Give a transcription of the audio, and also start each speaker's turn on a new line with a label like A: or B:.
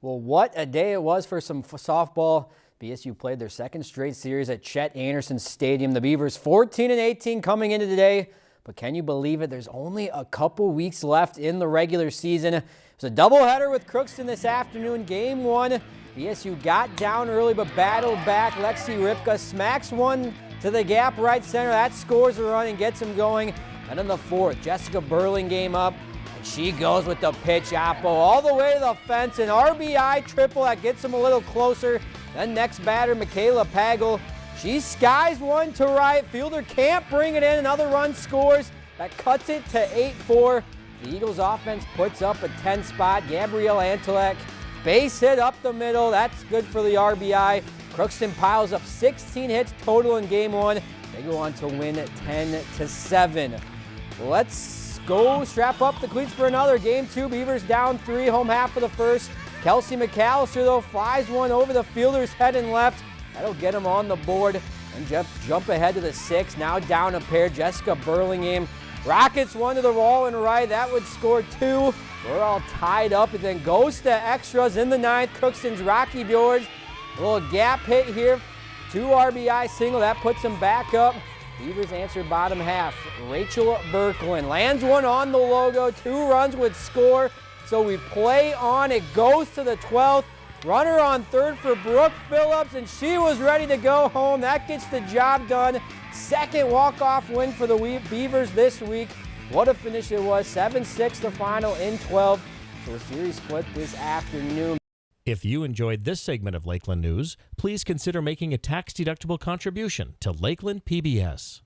A: Well, what a day it was for some softball. BSU played their second straight series at Chet Anderson Stadium. The Beavers 14 and 18 coming into today. But can you believe it? There's only a couple weeks left in the regular season. It was a doubleheader with Crookston this afternoon. Game one, BSU got down early but battled back. Lexi Ripka smacks one to the gap right center. That scores a run and gets him going. And in the fourth, Jessica Burlingame up. She goes with the pitch apple all the way to the fence. An RBI triple that gets him a little closer. The next batter, Michaela Pagel. She skies one to right. Fielder can't bring it in. Another run scores. That cuts it to 8-4. The Eagles offense puts up a 10 spot. Gabrielle Antelek, base hit up the middle. That's good for the RBI. Crookston piles up 16 hits total in game one. They go on to win 10 to 7. Let's go strap up the cleats for another. Game two, Beavers down three, home half of the first. Kelsey McAllister, though, flies one over the fielder's head and left. That'll get him on the board. And Jeff jump ahead to the six. Now down a pair. Jessica Burlingame rockets one to the wall and right. That would score two. We're all tied up. And then goes to extras in the ninth. Crookston's Rocky George. A little gap hit here. Two RBI single. That puts him back up. Beavers answer bottom half. Rachel Berkland lands one on the logo. Two runs would score. So we play on. It goes to the 12th. Runner on third for Brooke Phillips, and she was ready to go home. That gets the job done. Second walk-off win for the Beavers this week. What a finish it was. 7-6 the final in 12. So a series split this afternoon.
B: If you enjoyed this segment of Lakeland News, please consider making a tax-deductible contribution to Lakeland PBS.